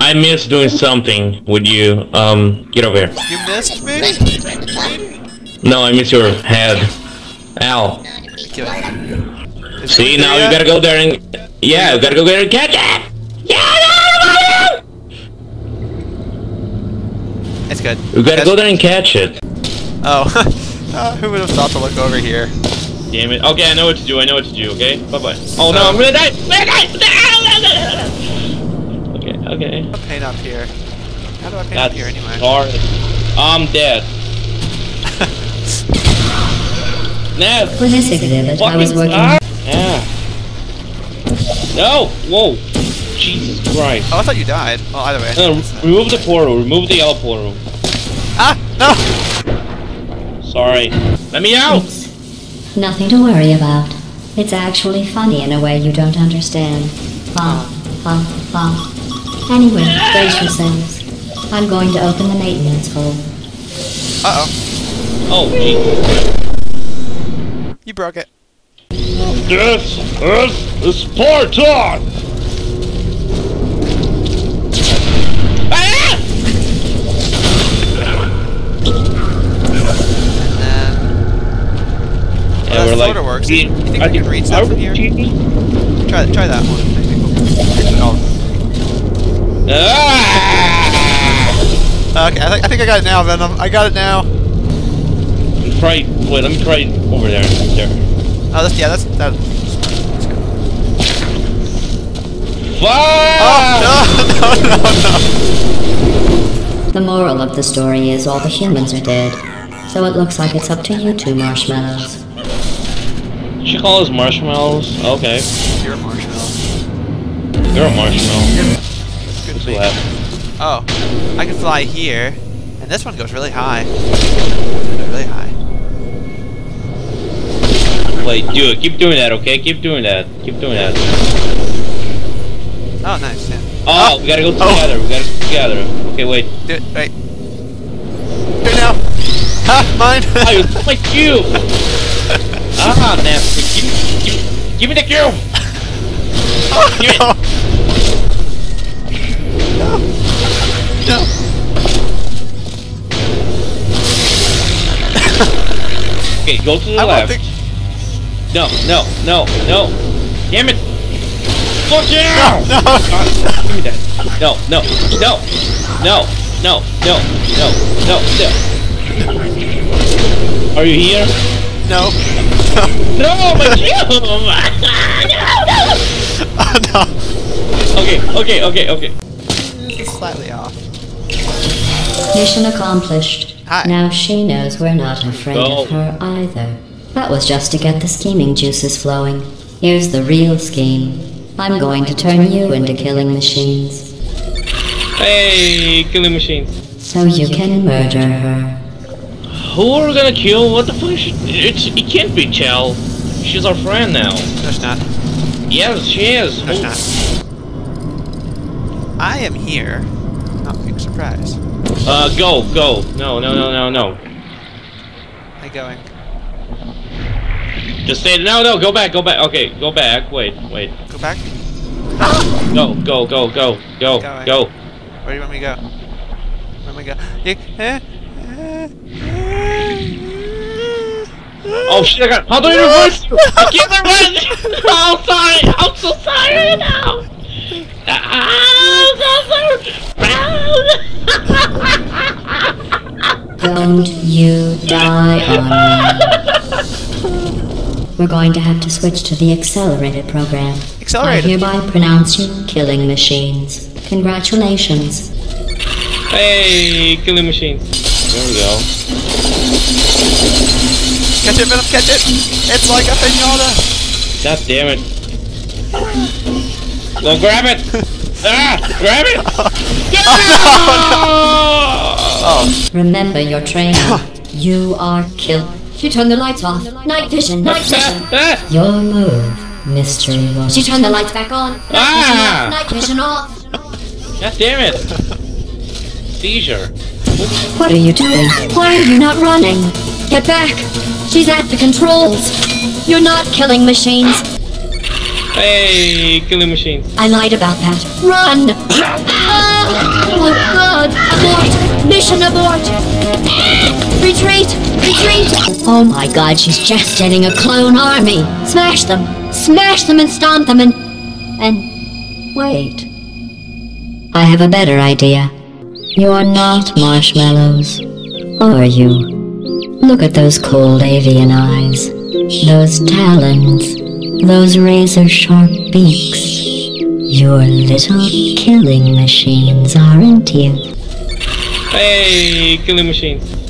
I miss doing something with you. Um, get over here. You missed me? No, I miss your head. Ow. Kill See, now you gotta go there and... Yeah, you gotta go there and catch it! Yeah, It's good. You gotta go there and catch it. Oh. uh, who would have thought to look over here? Damn it. Okay, I know what to do. I know what to do, okay? Bye-bye. Oh no, I'm gonna die! I'm gonna die! Okay, okay. How do I paint up here? How do I paint up That's here anyway? hard. I'm dead. Nah, For this exhibit, I was working. ah! Yeah. No! Whoa! Jesus Christ. Oh, I thought you died. Well, either way. No, remove the portal. Remove the yellow portal. Ah! No! Sorry. Let me out! It's nothing to worry about. It's actually funny in a way you don't understand. Bum, bum, bum. Anyway, brace yourselves. I'm going to open the maintenance hole. Uh-oh. Oh, Jesus. You broke it. This is Spartan! Ah! And then... Yeah, we're like, works. we- You think I we can read stuff are from here? Try, try that one. Maybe. Oh. Ah! Okay, I, think I think I got it now, Venom. I got it now. Let me try. Wait, let me try over there. There. Oh, that's, yeah, that's... That, Fuck! oh, no, no, no, no. The moral of the story is all the humans are dead. So it looks like it's up to you two marshmallows. She calls marshmallows. Okay, You're a marshmallow. you're a marshmallow. Me. left? Oh, I can fly here, and this one goes really high. Really high. Wait, do it. Keep doing that, okay? Keep doing that. Keep doing that. Oh, nice. Yeah. Oh, we gotta go Oh. together. We gotta go together. Okay, wait. Do it. Wait. Do it now. Ha! Mine. Oh, you my cube! ah, nasty. Give, give, give me the cube! oh, Give it. No. No. Okay, go to the I left. No, no, no, no. Damn it! Fuck you! No. Ah, give me that. No, no, no, no, no, no, no, no, no. Are you here? No. No, my cube! Oh, no. okay, okay, okay, okay. This is slightly off. Mission accomplished. Hi. Now she knows we're not afraid Go. of her either. That was just to get the scheming juices flowing. Here's the real scheme. I'm going to turn you into killing machines. Hey, killing machines. So you can murder her. Who are we gonna kill? What the fuck? Is? It's, it can't be Chell. She's our friend now. No, it's not. Yes, she is. No, it's not. I am here. Oh, big surprise. Uh, go, go. No, no, no, no, no. I going. Just stay. No, no, go back, go back. Okay, go back. Wait, wait. Go back. Go, go, go, go, go, Going. go. Where do you want me to go? Where do we go? You, eh, Oh shit! I got. How do I reverse? you? I can't reverse. Oh, sorry. I'm so sorry now. Ah, I'm so sorry. Don't you die on me. We're going to have to switch to the accelerated program. Accelerated. I hereby pronounce you killing machines. Congratulations. Hey, killing machines. There we go. Catch it, Venom, catch it! It's like a pinata! God damn it. Go grab it! ah! Grab it! Oh, Remember your training. you are killed. She turned the lights off. Night vision, night vision. Your move, mystery woman. She turned the lights back on. Night Ah! vision off. Night vision off. God damn it! Seizure. What are you doing? Why are you not running? Get back! She's at the controls. You're not killing machines. Hey, killing machines. I lied about that. Run! Ah! Oh god! Abort! Mission abort! Retreat! Retreat! Oh my god, she's just getting a clone army! Smash them! Smash them and stomp them and. and. wait. I have a better idea. You're not marshmallows. Are you? Look at those cold avian eyes. Those talons. Those razor sharp beaks. You're little killing machines, aren't you? Hey, killing machines.